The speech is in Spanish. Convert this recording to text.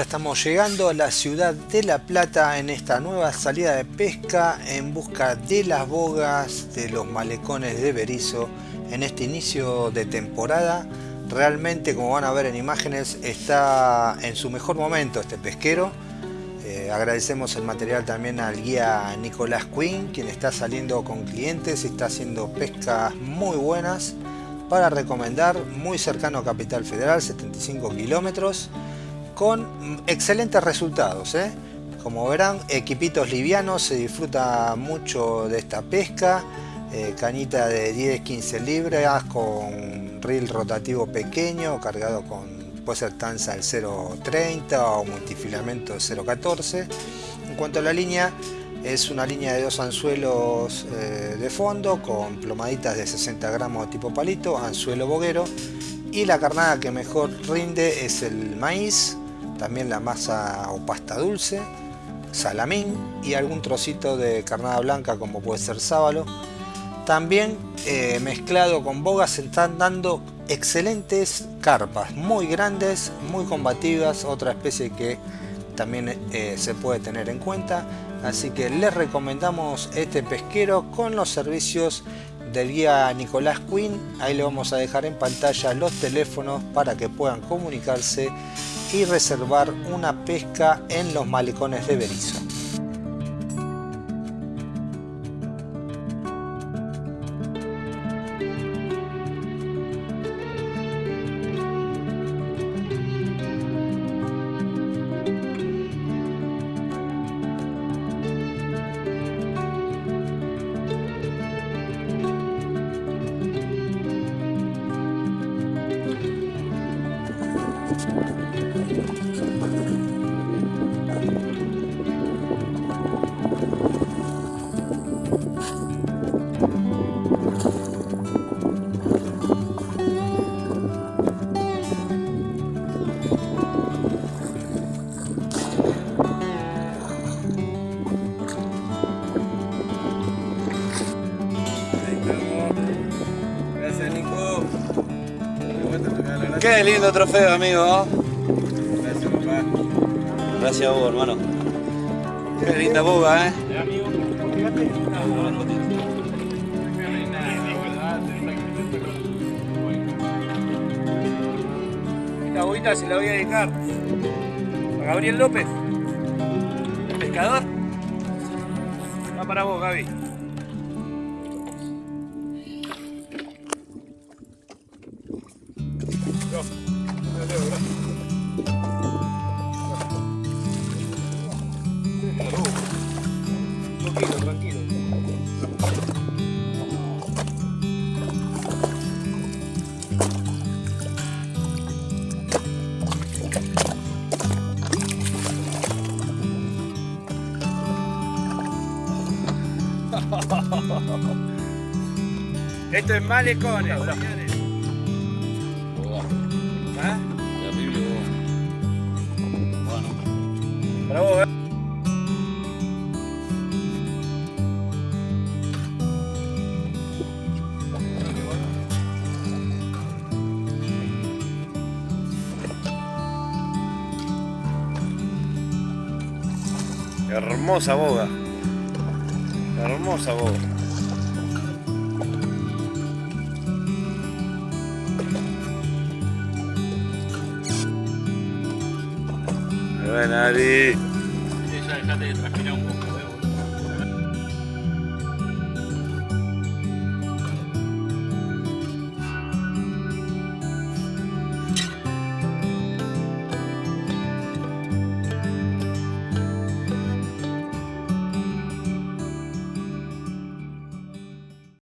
estamos llegando a la ciudad de La Plata en esta nueva salida de pesca en busca de las bogas de los malecones de Berizo en este inicio de temporada. Realmente, como van a ver en imágenes, está en su mejor momento este pesquero. Eh, agradecemos el material también al guía Nicolás Quinn, quien está saliendo con clientes y está haciendo pescas muy buenas para recomendar, muy cercano a Capital Federal, 75 kilómetros con excelentes resultados. ¿eh? Como verán, equipitos livianos, se disfruta mucho de esta pesca. Eh, cañita de 10-15 libras con reel rotativo pequeño, cargado con puede ser tanza del 0.30 o multifilamento 0.14. En cuanto a la línea, es una línea de dos anzuelos eh, de fondo con plomaditas de 60 gramos tipo palito, anzuelo boguero y la carnada que mejor rinde es el maíz también la masa o pasta dulce, salamín y algún trocito de carnada blanca como puede ser sábalo. También eh, mezclado con bogas se están dando excelentes carpas, muy grandes, muy combativas, otra especie que también eh, se puede tener en cuenta. Así que les recomendamos este pesquero con los servicios del guía Nicolás Quinn. Ahí le vamos a dejar en pantalla los teléfonos para que puedan comunicarse y reservar una pesca en los malecones de Berizo. Qué lindo trofeo, amigo. Gracias, papá. Gracias a vos, hermano. Qué linda boga, ¿eh? Esta bobita se la voy a dedicar a Gabriel López, pescador. Va para vos, Gaby. Esto es malecones, señores. ¿Ah? Hermosa boga. Hermosa boga. Buena, Ari. Ya dejate de transpirar un